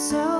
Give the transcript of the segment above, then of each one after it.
so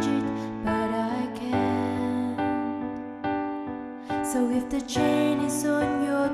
So if the chain is on your